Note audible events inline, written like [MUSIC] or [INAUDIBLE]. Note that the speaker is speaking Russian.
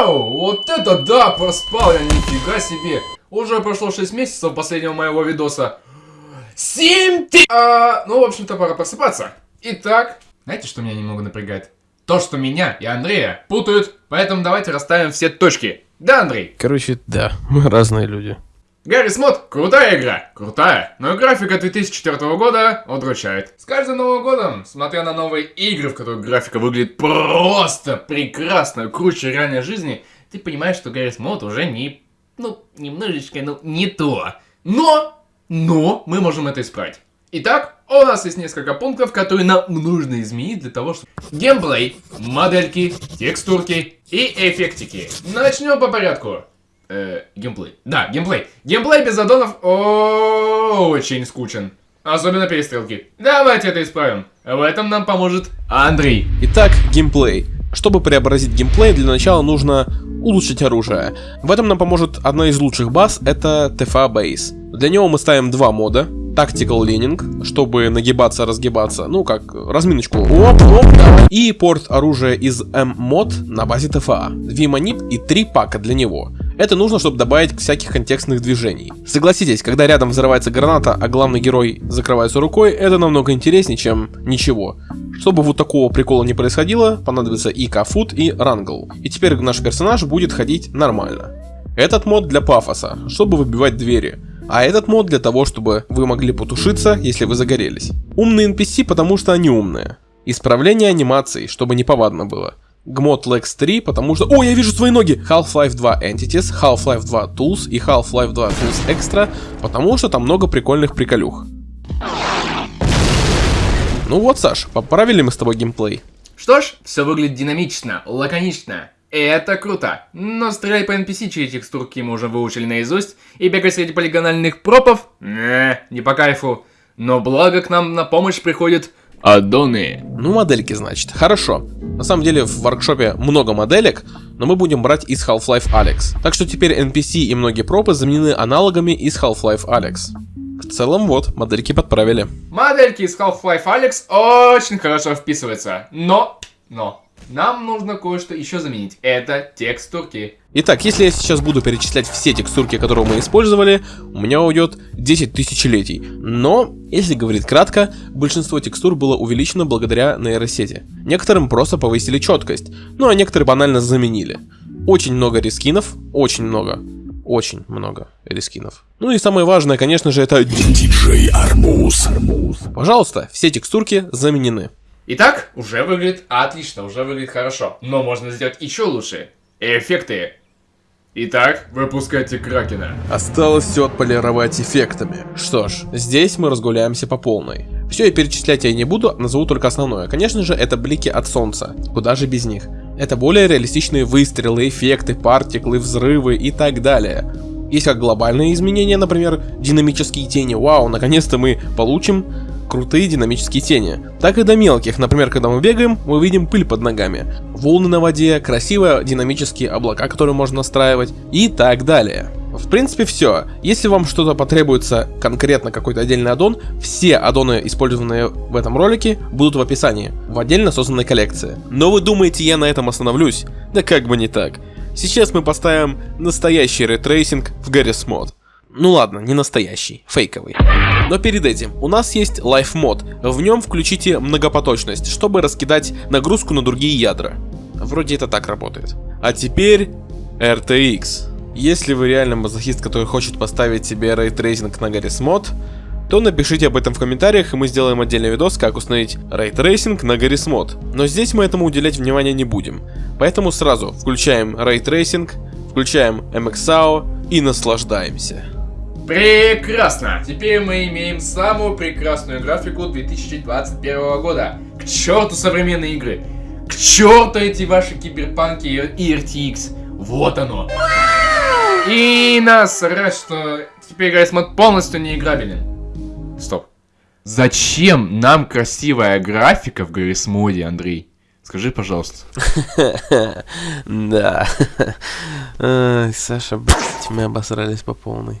Вау! Вот это да, проспал я, нифига себе. Уже прошло 6 месяцев последнего моего видоса. 7 ты... А, ну, в общем-то, пора просыпаться. Итак, знаете, что меня немного напрягает? То, что меня и Андрея путают, поэтому давайте расставим все точки. Да, Андрей? Короче, да, [LAUGHS] мы разные люди. Гарри Смот, крутая игра, крутая, но графика 2004 года удручает. С каждым Новым годом, смотря на новые игры, в которых графика выглядит просто прекрасно, круче реальной жизни, ты понимаешь, что Гарри Смот уже не, ну, немножечко, ну, не то. Но, но, мы можем это исправить. Итак, у нас есть несколько пунктов, которые нам нужно изменить для того, чтобы... Геймплей, модельки, текстурки и эффектики. Начнем по порядку. Э, геймплей. Да, геймплей. Геймплей без аддонов очень скучен. Особенно перестрелки. Давайте это исправим. В этом нам поможет Андрей. Итак, геймплей. Чтобы преобразить геймплей, для начала нужно улучшить оружие. В этом нам поможет одна из лучших баз, это TFA Base. Для него мы ставим два мода. Tactical Leaning, чтобы нагибаться, разгибаться, ну как, разминочку. Оп, оп, давай. И порт оружия из M-мод на базе TFA. V-манip и три пака для него. Это нужно, чтобы добавить всяких контекстных движений. Согласитесь, когда рядом взрывается граната, а главный герой закрывается рукой, это намного интереснее, чем ничего. Чтобы вот такого прикола не происходило, понадобится и Кафут, и Рангл. И теперь наш персонаж будет ходить нормально. Этот мод для пафоса, чтобы выбивать двери. А этот мод для того, чтобы вы могли потушиться, если вы загорелись. Умные NPC, потому что они умные. Исправление анимаций, чтобы не повадно было. Gmod Lex 3, потому что... О, я вижу свои ноги! Half-Life 2 Entities, Half-Life 2 Tools и Half-Life 2 Tools Extra, потому что там много прикольных приколюх. Ну вот, Саш, поправили мы с тобой геймплей. Что ж, все выглядит динамично, лаконично. Это круто. Но стрелять по NPC, чьи текстурки мы уже выучили наизусть, и бегать среди полигональных пропов? Не, не по кайфу. Но благо к нам на помощь приходит Аддоны. Ну, модельки, значит. Хорошо. На самом деле, в воркшопе много моделек, но мы будем брать из Half-Life Alex. Так что теперь NPC и многие пропы заменены аналогами из Half-Life Alex. В целом, вот, модельки подправили. Модельки из Half-Life Alex очень хорошо вписываются. Но, но, нам нужно кое-что еще заменить. Это текстурки. Итак, если я сейчас буду перечислять все текстурки, которые мы использовали, у меня уйдет 10 тысячелетий. Но, если говорить кратко, большинство текстур было увеличено благодаря нейросети. Некоторым просто повысили четкость, ну а некоторые банально заменили. Очень много рескинов, очень много. Очень много рескинов. Ну и самое важное, конечно же, это... Диджей Арбуз. Пожалуйста, все текстурки заменены. Итак, уже выглядит отлично, уже выглядит хорошо. Но можно сделать еще лучше. Эффекты. Итак, выпускайте Кракена. Осталось все отполировать эффектами. Что ж, здесь мы разгуляемся по полной. Все я перечислять я не буду, назову только основное. Конечно же, это блики от солнца. Куда же без них? Это более реалистичные выстрелы, эффекты, партиклы, взрывы и так далее. Есть как глобальные изменения, например, динамические тени. Вау, наконец-то мы получим крутые динамические тени. Так и до мелких, например, когда мы бегаем, мы видим пыль под ногами, волны на воде, красивые динамические облака, которые можно настраивать и так далее. В принципе все. Если вам что-то потребуется, конкретно какой-то отдельный аддон, все аддоны, использованные в этом ролике, будут в описании, в отдельно созданной коллекции. Но вы думаете, я на этом остановлюсь? Да как бы не так. Сейчас мы поставим настоящий ray tracing в Garry's Mod. Ну ладно, не настоящий, фейковый. Но перед этим у нас есть Life мод. В нем включите многопоточность, чтобы раскидать нагрузку на другие ядра. Вроде это так работает. А теперь RTX. Если вы реально мазохист, который хочет поставить себе ray tracing на Garry's Mod, то напишите об этом в комментариях, и мы сделаем отдельный видос, как установить ray tracing на Garry's Mod. Но здесь мы этому уделять внимания не будем. Поэтому сразу включаем ray tracing, включаем MXAO и наслаждаемся. Прекрасно! Теперь мы имеем самую прекрасную графику 2021 года. К черту современные игры! К черту эти ваши киберпанки и RTX! Вот оно! И насрать, что теперь Garry's Mod полностью не играбелен. Стоп. Зачем нам красивая графика в Гаррисмоде, Андрей? Скажи, пожалуйста. [LAUGHS] Да. Саша, [LAUGHS] блядь, мы обосрались по полной.